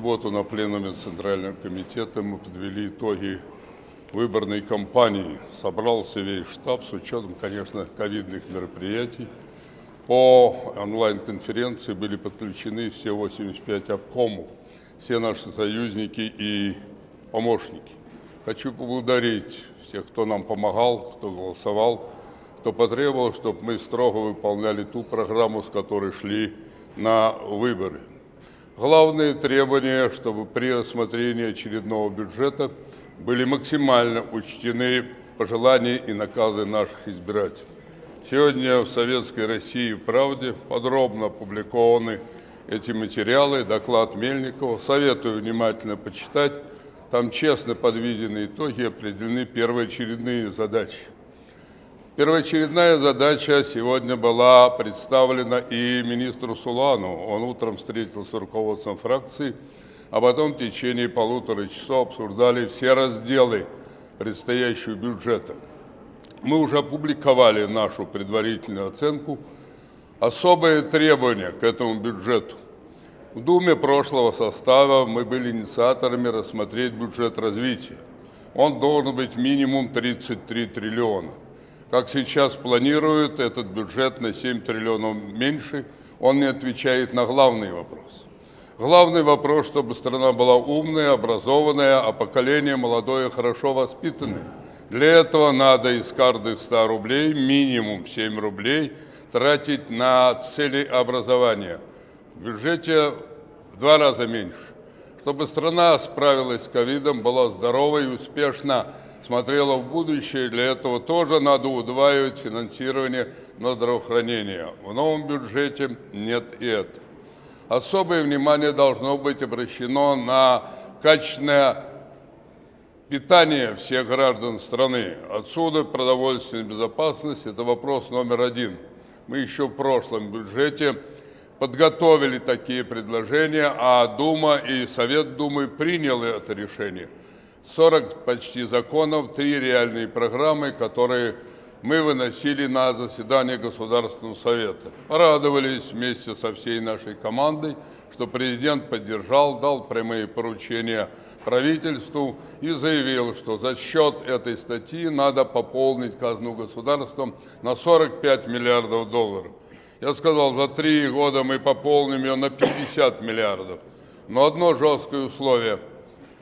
субботу на пленуме Центрального комитета мы подвели итоги выборной кампании. Собрался весь штаб с учетом, конечно, ковидных мероприятий. По онлайн-конференции были подключены все 85 обкомов, все наши союзники и помощники. Хочу поблагодарить всех, кто нам помогал, кто голосовал, кто потребовал, чтобы мы строго выполняли ту программу, с которой шли на выборы. Главные требования, чтобы при рассмотрении очередного бюджета были максимально учтены пожелания и наказы наших избирателей. Сегодня в Советской России «Правде» подробно опубликованы эти материалы, доклад Мельникова. Советую внимательно почитать. Там честно подведены итоги, определены первоочередные задачи. Первоочередная задача сегодня была представлена и министру Сулану. Он утром встретился с руководством фракции, а потом в течение полутора часов обсуждали все разделы предстоящего бюджета. Мы уже опубликовали нашу предварительную оценку. Особые требования к этому бюджету. В Думе прошлого состава мы были инициаторами рассмотреть бюджет развития. Он должен быть минимум 33 триллиона. Как сейчас планируют, этот бюджет на 7 триллионов меньше, он не отвечает на главный вопрос. Главный вопрос, чтобы страна была умная, образованная, а поколение молодое хорошо воспитанное. Для этого надо из каждых 100 рублей, минимум 7 рублей, тратить на цели образования. В бюджете в два раза меньше. Чтобы страна справилась с ковидом, была здорова и успешна смотрела в будущее. Для этого тоже надо удваивать финансирование на здравоохранение. В новом бюджете нет и этого. Особое внимание должно быть обращено на качественное питание всех граждан страны. Отсюда продовольственная безопасность – это вопрос номер один. Мы еще в прошлом бюджете подготовили такие предложения, а Дума и Совет Думы приняли это решение – 40 почти законов, три реальные программы, которые мы выносили на заседание Государственного Совета. Порадовались вместе со всей нашей командой, что президент поддержал, дал прямые поручения правительству и заявил, что за счет этой статьи надо пополнить казну государством на 45 миллиардов долларов. Я сказал, за три года мы пополним ее на 50 миллиардов. Но одно жесткое условие –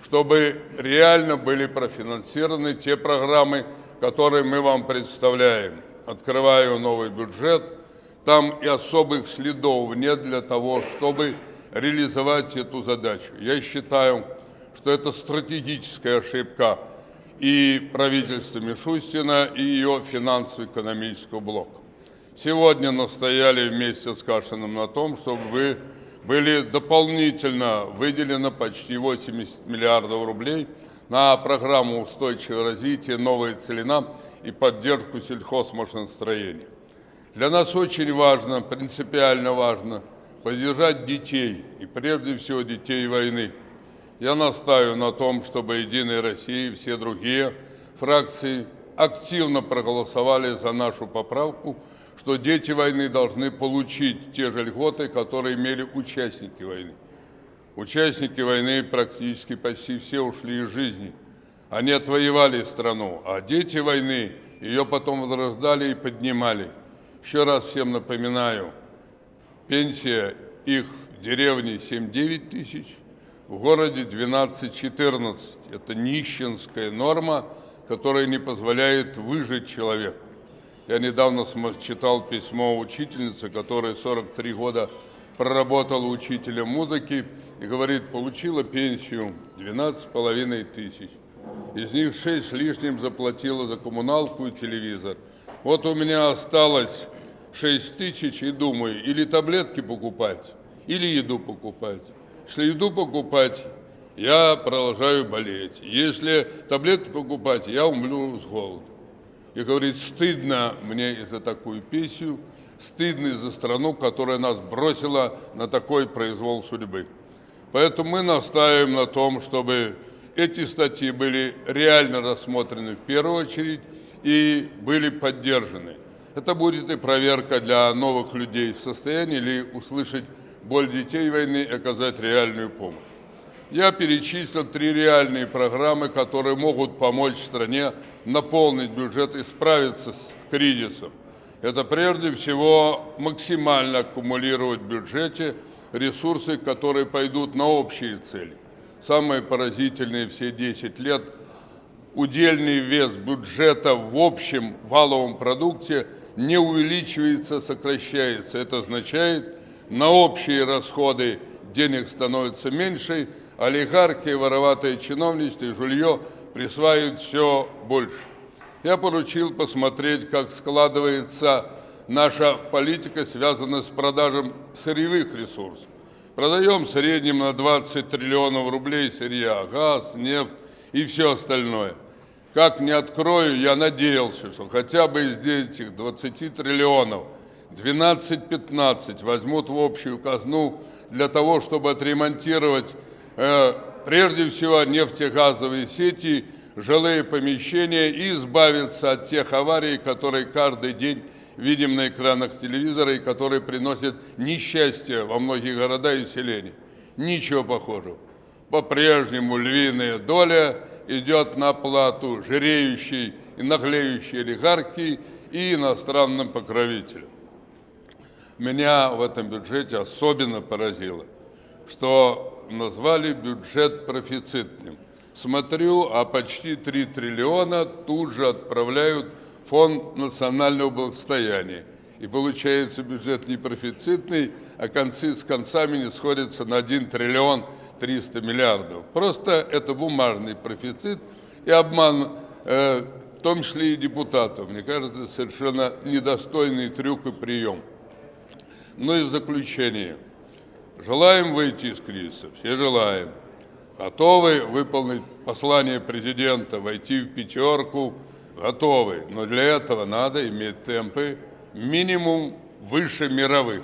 чтобы реально были профинансированы те программы, которые мы вам представляем. Открываю новый бюджет, там и особых следов нет для того, чтобы реализовать эту задачу. Я считаю, что это стратегическая ошибка и правительства Мишустина, и ее финансово-экономического блока. Сегодня настояли вместе с Кашиным на том, чтобы вы были дополнительно выделено почти 80 миллиардов рублей на программу устойчивого развития «Новая целина» и поддержку сельхозмашиностроения. Для нас очень важно, принципиально важно поддержать детей, и прежде всего детей войны. Я настаиваю на том, чтобы «Единая Россия» и все другие фракции активно проголосовали за нашу поправку – что дети войны должны получить те же льготы, которые имели участники войны. Участники войны практически почти все ушли из жизни. Они отвоевали страну, а дети войны ее потом возрождали и поднимали. Еще раз всем напоминаю, пенсия их в деревне 7-9 тысяч, в городе 12-14. Это нищенская норма, которая не позволяет выжить человеку. Я недавно читал письмо учительницы, которая 43 года проработала учителем музыки и говорит, получила пенсию 12,5 тысяч. Из них 6 с лишним заплатила за коммуналку и телевизор. Вот у меня осталось 6 тысяч и думаю, или таблетки покупать, или еду покупать. Если еду покупать, я продолжаю болеть. Если таблетки покупать, я умру с голоду и говорит, стыдно мне за такую песню, стыдно за страну, которая нас бросила на такой произвол судьбы. Поэтому мы настаиваем на том, чтобы эти статьи были реально рассмотрены в первую очередь и были поддержаны. Это будет и проверка для новых людей в состоянии ли услышать боль детей войны и оказать реальную помощь. Я перечислил три реальные программы, которые могут помочь стране наполнить бюджет и справиться с кризисом. Это прежде всего максимально аккумулировать в бюджете ресурсы, которые пойдут на общие цели. Самые поразительные все 10 лет удельный вес бюджета в общем валовом продукте не увеличивается, сокращается. Это означает, на общие расходы денег становится меньше, олигархи, вороватые чиновничество и жулье присваивают все больше. Я поручил посмотреть, как складывается наша политика, связанная с продажем сырьевых ресурсов. Продаем в среднем на 20 триллионов рублей сырья, газ, нефть и все остальное. Как не открою, я надеялся, что хотя бы из этих 20 триллионов 12-15 возьмут в общую казну для того, чтобы отремонтировать прежде всего нефтегазовые сети, жилые помещения и избавиться от тех аварий, которые каждый день видим на экранах телевизора и которые приносят несчастье во многих городах и селениях. Ничего похожего. По-прежнему львиная доля идет на плату жиреющей и наглеющей олигархии и иностранным покровителям меня в этом бюджете особенно поразило, что назвали бюджет профицитным. Смотрю, а почти 3 триллиона тут же отправляют в Фонд национального благосостояния. И получается бюджет не профицитный, а концы с концами не сходятся на 1 триллион 300 миллиардов. Просто это бумажный профицит и обман, э, в том числе и депутатов. Мне кажется, совершенно недостойный трюк и прием. Ну и заключение. Желаем выйти из кризиса, все желаем. Готовы выполнить послание президента, войти в пятерку, готовы. Но для этого надо иметь темпы минимум выше мировых.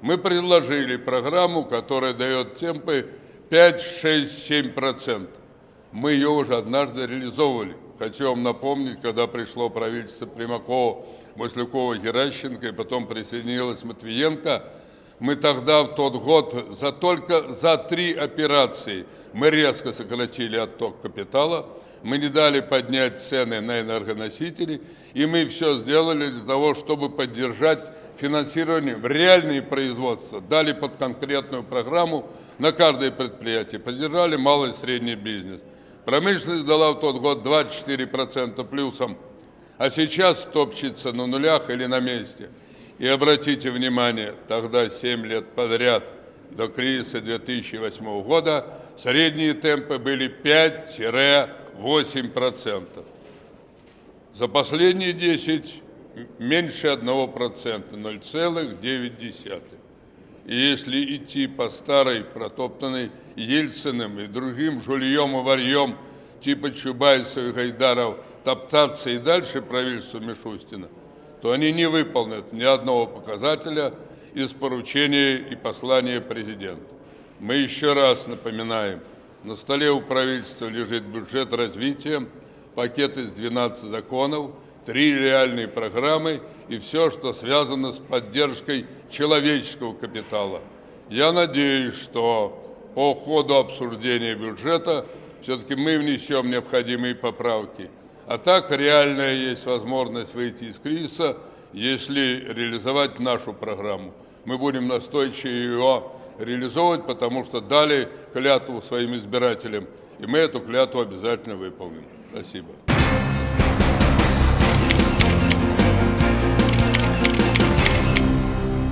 Мы предложили программу, которая дает темпы 5, 6, 7%. Мы ее уже однажды реализовывали. Хочу вам напомнить, когда пришло правительство Примакова Маслякова, Геращенко, и потом присоединилась Матвиенко. Мы тогда в тот год за только за три операции мы резко сократили отток капитала, мы не дали поднять цены на энергоносители, и мы все сделали для того, чтобы поддержать финансирование в реальные производства, дали под конкретную программу на каждое предприятие, поддержали малый и средний бизнес. Промышленность дала в тот год 24% плюсом а сейчас топчется на нулях или на месте. И обратите внимание, тогда 7 лет подряд до кризиса 2008 года средние темпы были 5-8%. За последние 10 меньше 1%, 0,9%. И если идти по старой, протоптанной Ельциным и другим жульем и варьем типа Чубайсов и Гайдаров – топтаться и дальше правительство Мишустина, то они не выполнят ни одного показателя из поручения и послания президента. Мы еще раз напоминаем, на столе у правительства лежит бюджет развития, пакет из 12 законов, три реальные программы и все, что связано с поддержкой человеческого капитала. Я надеюсь, что по ходу обсуждения бюджета все-таки мы внесем необходимые поправки – а так реальная есть возможность выйти из кризиса, если реализовать нашу программу. Мы будем настойчиво ее реализовывать, потому что дали клятву своим избирателям, и мы эту клятву обязательно выполним. Спасибо.